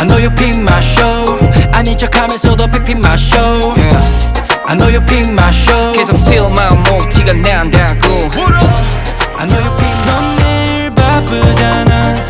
I know you pick my show 아닌 척하면서도 pick my show I know you pick my show 계속 steal my mood 티가 난다고 I know you pick my 넌늘 바쁘잖아